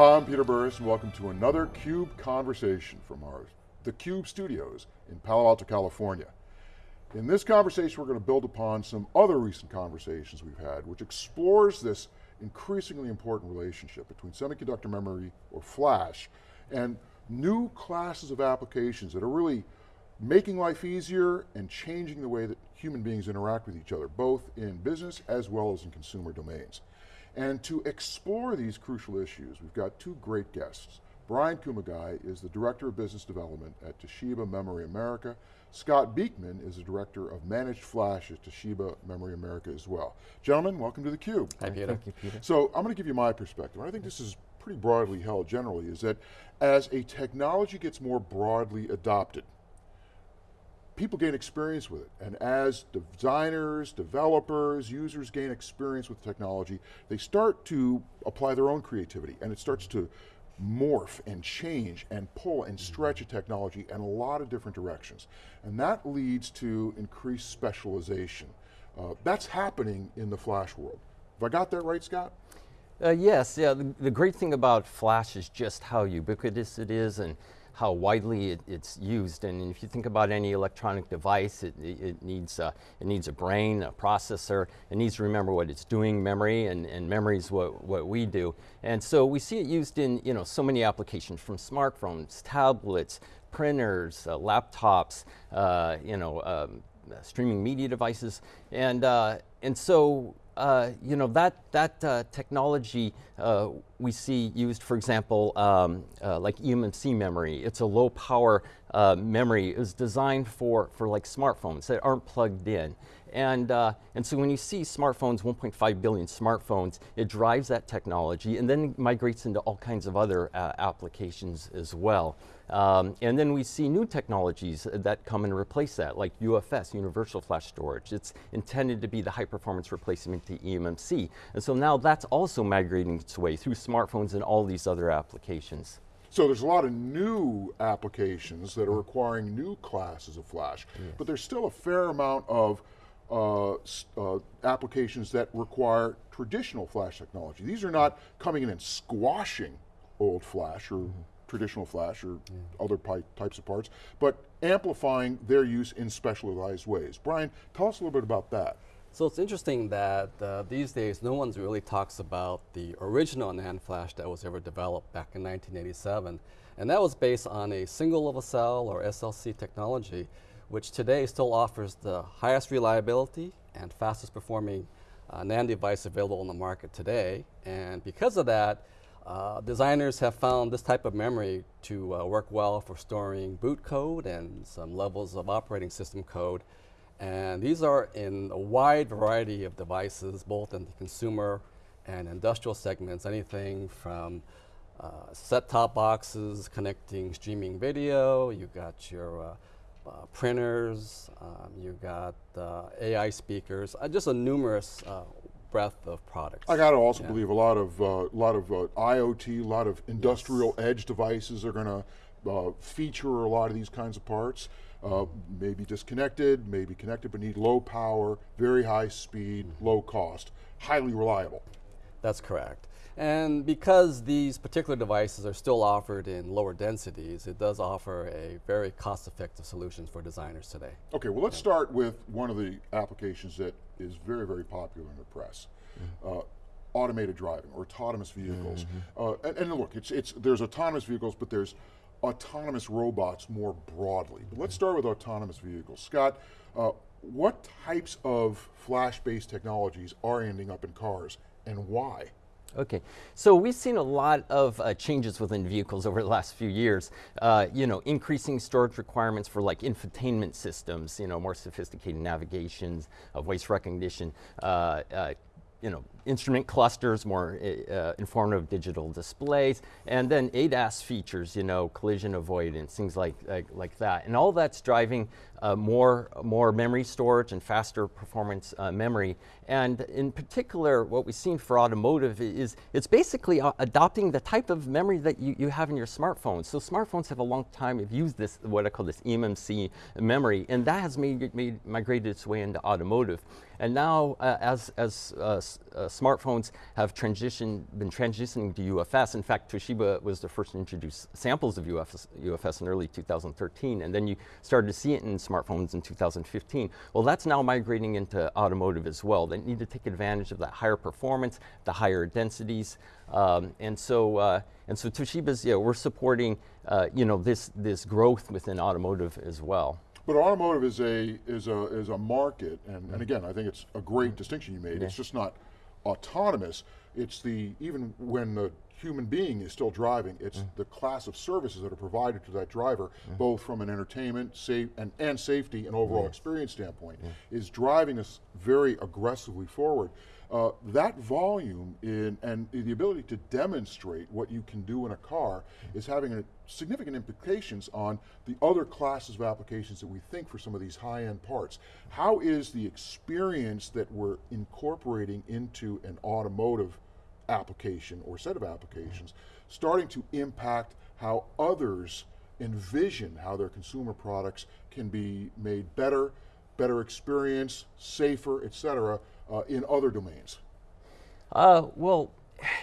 Hi, I'm Peter Burris and welcome to another CUBE conversation from our the CUBE studios in Palo Alto, California. In this conversation, we're going to build upon some other recent conversations we've had, which explores this increasingly important relationship between semiconductor memory, or flash, and new classes of applications that are really making life easier and changing the way that human beings interact with each other, both in business as well as in consumer domains. And to explore these crucial issues, we've got two great guests. Brian Kumagai is the Director of Business Development at Toshiba Memory America. Scott Beekman is the Director of Managed Flash at Toshiba Memory America as well. Gentlemen, welcome to theCUBE. Hi Peter. Thank you, Peter. So I'm going to give you my perspective. I think this is pretty broadly held generally, is that as a technology gets more broadly adopted, people gain experience with it. And as designers, developers, users gain experience with technology, they start to apply their own creativity and it starts to morph and change and pull and stretch a technology in a lot of different directions. And that leads to increased specialization. Uh, that's happening in the flash world. Have I got that right, Scott? Uh, yes, yeah, the, the, great thing about flash is just how ubiquitous it is and how widely it, it's used. And if you think about any electronic device, it, it, needs, uh, it needs a brain, a processor, it needs to remember what it's doing, memory, and, and memory is what, what we do. And so we see it used in you know, so many applications from smartphones, tablets, printers, uh, laptops, uh, you know, um, streaming media devices. And, uh, and so uh, you know, that, that uh, technology uh, we see used, for example, um, uh, like eMMC memory. It's a low power uh, memory. It's designed for, for like smartphones that aren't plugged in. And, uh, and so when you see smartphones, 1.5 billion smartphones, it drives that technology and then migrates into all kinds of other applications as well. Um, and then we see new technologies that come and replace that, like UFS, Universal Flash Storage. It's intended to be the high performance replacement to eMMC. And so now that's also migrating its way through smartphones and all these other applications. So there's a lot of new applications that are requiring new classes of flash, but there's still a fair amount of uh, uh, applications that require traditional flash technology. These are not coming in and squashing old flash or mm -hmm traditional flash or yeah. other types of parts, but amplifying their use in specialized ways. Brian, tell us a little bit about that. So it's interesting that uh, these days no one really talks about the original NAND flash that was ever developed back in 1987. And that was based on a single level cell or SLC technology, which today still offers the highest reliability and fastest performing uh, NAND device available on the market today. And because of that, uh, designers have found this type of memory to uh, work well for storing boot code and some levels of operating system code. And these are in a wide variety of devices, both in the consumer and industrial segments, anything from uh, set-top boxes connecting streaming video, you got your uh, uh, printers, um, you got AI speakers, just a numerous breadth of products. I got to also yeah. believe a lot of uh, lot of uh, IoT, a lot of industrial yes. edge devices are going to uh, feature a lot of these kinds of parts. Uh, maybe disconnected, maybe connected, but need low power, very high speed, mm -hmm. low cost, highly reliable. That's correct. And because these particular devices are still offered in lower densities, it does offer a very cost-effective solution for designers today. Okay, well let's yeah. start with one of the applications that is very, very popular in the press. Mm -hmm. uh, automated driving or autonomous vehicles. Mm -hmm. uh, and, and, look, it's, it's, there's autonomous vehicles, but there's autonomous robots more broadly. But let's start with autonomous vehicles. Scott, uh, what types of flash-based technologies are ending up in cars and why? Okay, so we've seen a lot of uh, changes within vehicles over the last few years. Uh, you know, increasing storage requirements for like infotainment systems, you know, more sophisticated navigations, uh, voice recognition, uh, uh, you know, instrument clusters, more uh, informative digital displays, and then ADAS features, you know, collision avoidance, things like, like, like that. And all that's driving uh, more, more memory storage and faster performance uh, memory. And in particular, what we've seen for automotive is it's basically uh, adopting the type of memory that you, you have in your smartphones. So smartphones have a long time have used this, what I call this eMMC memory, and that has made, made migrated its way into automotive. And now, uh, as, as uh, smartphones have transitioned, been transitioning to UFS. In fact, Toshiba was the first to introduce samples of UFS, UFS in early 2013, and then you started to see it in smartphones in 2015. Well, that's now migrating into automotive as well. They need to take advantage of that higher performance, the higher densities, um, and so uh, and so Toshiba's, yeah, we're supporting, uh, you know, this this growth within automotive as well. But automotive is a is a is a market, and, and again, I think it's a great distinction you made. Yeah. It's just not autonomous. It's the even when the human being is still driving, it's mm. the class of services that are provided to that driver, mm. both from an entertainment, safe and, and safety and overall experience standpoint, is driving us very aggressively forward. Uh, that volume in, and the ability to demonstrate what you can do in a car mm. is having a significant implications on the other classes of applications that we think for some of these high-end parts. How is the experience that we're incorporating into an automotive application or set of applications starting to impact how others envision how their consumer products can be made better, better experience, safer, et cetera, uh, in other domains? Uh, well,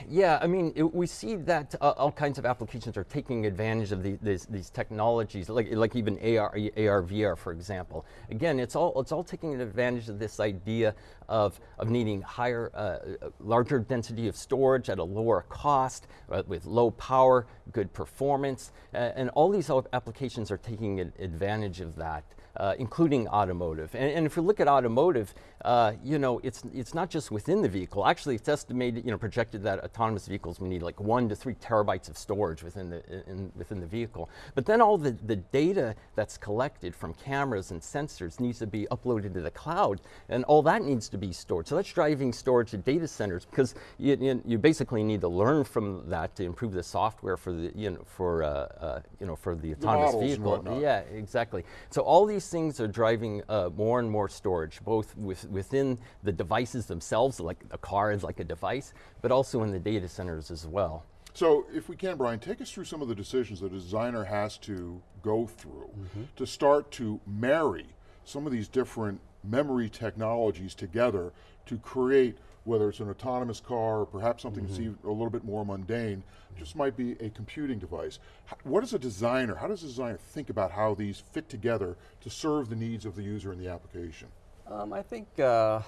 yeah, I mean, it, we see that uh, all kinds of applications are taking advantage of the, these, these technologies, like, like even AR, AR, VR, for example. Again, it's all, it's all taking advantage of this idea of, of needing higher, uh, larger density of storage at a lower cost, uh, with low power, good performance, uh, and all these applications are taking advantage of that. Uh, including automotive. And, and, if you look at automotive, uh, you know, it's, it's not just within the vehicle. Actually, it's estimated, you know, projected that autonomous vehicles will need like one to three terabytes of storage within the, in, within the vehicle. But then all the, the data that's collected from cameras and sensors needs to be uploaded to the cloud, and all that needs to be stored. So that's driving storage at data centers because you, you, you basically need to learn from that to improve the software for the, you know, for, uh, uh you know, for the autonomous the vehicle. Yeah, exactly. So all these things are driving uh, more and more storage, both with, within the devices themselves, like a car is like a device, but also in the data centers as well. So if we can, Brian, take us through some of the decisions that a designer has to go through mm -hmm. to start to marry some of these different memory technologies together to create whether it's an autonomous car or perhaps something mm -hmm. that's even a little bit more mundane, just might be a computing device. What is a designer, how does a designer think about how these fit together to serve the needs of the user in the application? Um, I think uh,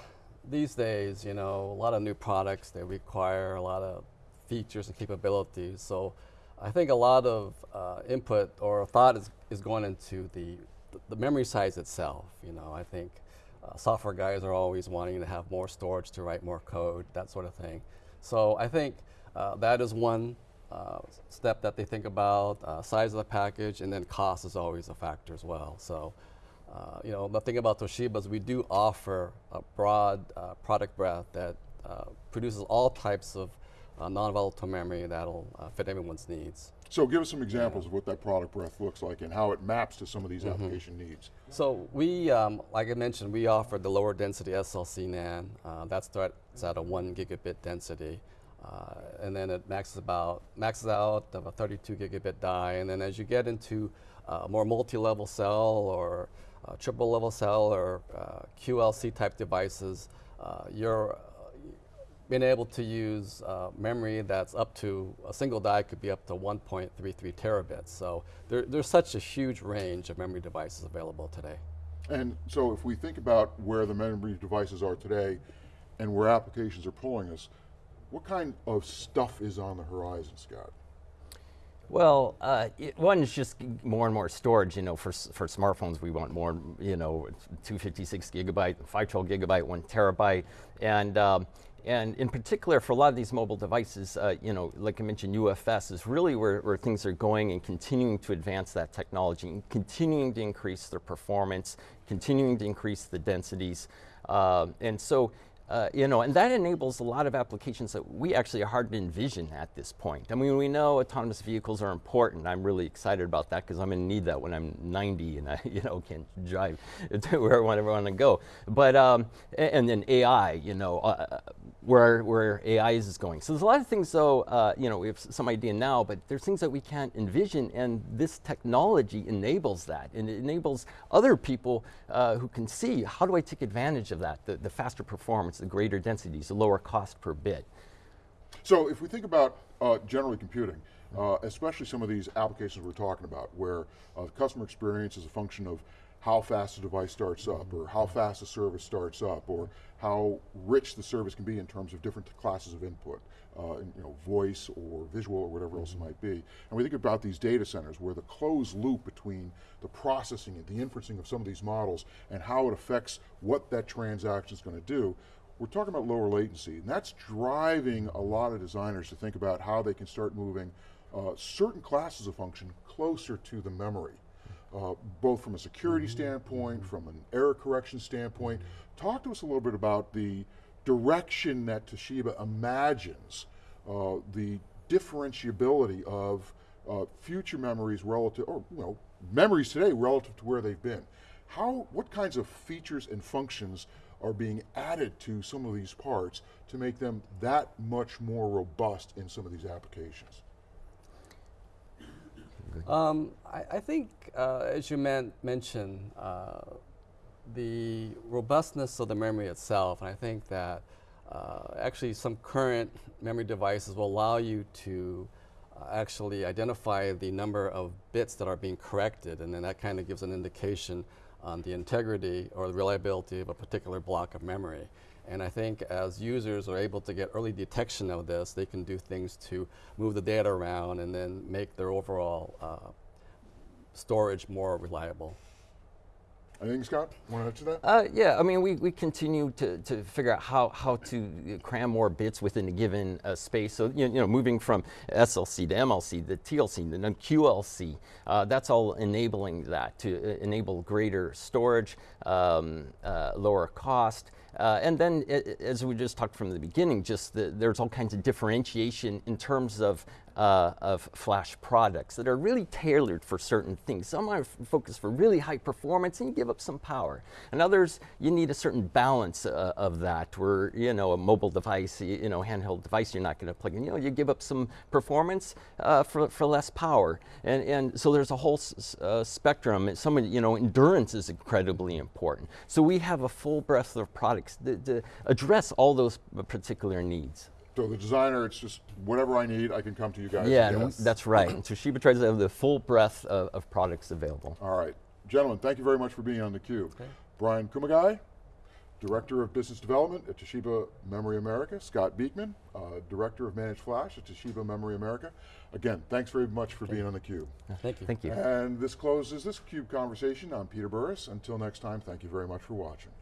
these days, you know, a lot of new products, they require a lot of features and capabilities. So I think a lot of uh, input or thought is, is going into the, the memory size itself. You know, I think uh, software guys are always wanting to have more storage to write more code, that sort of thing. So I think uh, that is one uh, step that they think about, uh, size of the package, and then cost is always a factor as well. So, uh, you know, the thing about Toshiba is we do offer a broad product breadth that produces all types of non-volatile memory that'll fit everyone's needs. So give us some examples of what that product breadth looks like and how it maps to some of these mm -hmm. application needs. So we, um, like I mentioned, we offer the lower density SLC NAND. Uh, that starts at a one gigabit density. Uh, and then it maxes about maxes out of a 32 gigabit die, and then as you get into uh, more multi-level cell or uh, triple level cell or uh, QLC type devices, uh, you're being able to use uh, memory that's up to, a single die could be up to 1.33 terabits. So there, there's such a huge range of memory devices available today. And so if we think about where the memory devices are today and where applications are pulling us, what kind of stuff is on the horizon, Scott? Well, uh, it, one is just more and more storage. You know, for for smartphones, we want more. You know, 256 gigabyte, 512 gigabyte, one terabyte, and um, and in particular, for a lot of these mobile devices, uh, you know, like I mentioned, UFS is really where, where, things are going and continuing to advance that technology, and continuing to increase their performance, continuing to increase the densities. Uh, and so, uh, you know, and that enables a lot of applications that we actually are hard to envision at this point. I mean, we know autonomous vehicles are important. I'm really excited about that because I'm going to need that when I'm 90 and I, you know, can drive to where I want to go. But, um, and then AI, you know, uh, where, where AI is going. So there's a lot of things though, uh, you know, we have some idea now, but there's things that we can't envision and this technology enables that and it enables other people uh, who can see how do I take advantage of that, the, the faster performance, the greater densities, the lower cost per bit. So if we think about uh, generally computing, uh, especially some of these applications we're talking about, where uh, customer experience is a function of how fast the device starts up, or how fast the service starts up, or how rich the service can be in terms of different classes of input, uh, you know, voice or visual or whatever else it might be. And we think about these data centers where the closed loop between the processing and the inferencing of some of these models and how it affects what that transaction is going to do, we're talking about lower latency, and that's driving a lot of designers to think about how they can start moving uh, certain classes of function closer to the memory, uh, both from a security standpoint, from an error correction standpoint. Talk to us a little bit about the direction that Toshiba imagines uh, the differentiability of uh, future memories relative, or you know, memories today relative to where they've been. How, what kinds of features and functions are being added to some of these parts to make them that much more robust in some of these applications? Um, I, I think, uh, as you men- mentioned, uh, the robustness of the memory itself, and I think that uh, actually some current memory devices will allow you to uh, actually identify the number of bits that are being corrected, and then that kind of gives an indication on the integrity or the reliability of a particular block of memory. And I think as users are able to get early detection of this, they can do things to move the data around and then make their overall uh, storage more reliable. Anything, Scott? Want to add to that? Uh, yeah, I mean, we, we continue to, to figure out how, how to cram more bits within a given uh, space. So, you know, you know, moving from SLC to MLC, the TLC, the then QLC, uh, that's all enabling that to uh, enable greater storage, um, uh, lower cost. Uh, and then, i- i- as we just talked from the beginning, just the, there's all kinds of differentiation in terms of uh, of flash products that are really tailored for certain things. Some are focused for really high performance and you give up some power. And others, you need a certain balance uh, of that where, you know, a mobile device, you know, handheld device you're not going to plug in. You know, you give up some performance uh, for, for less power. And, and so there's a whole uh, spectrum. Some, you know, endurance is incredibly important. So we have a full breadth of products that, that address all those particular needs. So the designer, it's just whatever I need, I can come to you guys. Yeah, and and that's right. And Toshiba tries to have the full breadth of, of products available. All right. Gentlemen, thank you very much for being on theCUBE. Brian Kumagai, Director of Business Development at Toshiba Memory America. Scott Beekman, uh, Director of Managed Flash at Toshiba Memory America. Again, thanks very much for being on theCUBE. Thank you. Thank you. And this closes this CUBE conversation. I'm Peter Burris. Until next time, thank you very much for watching.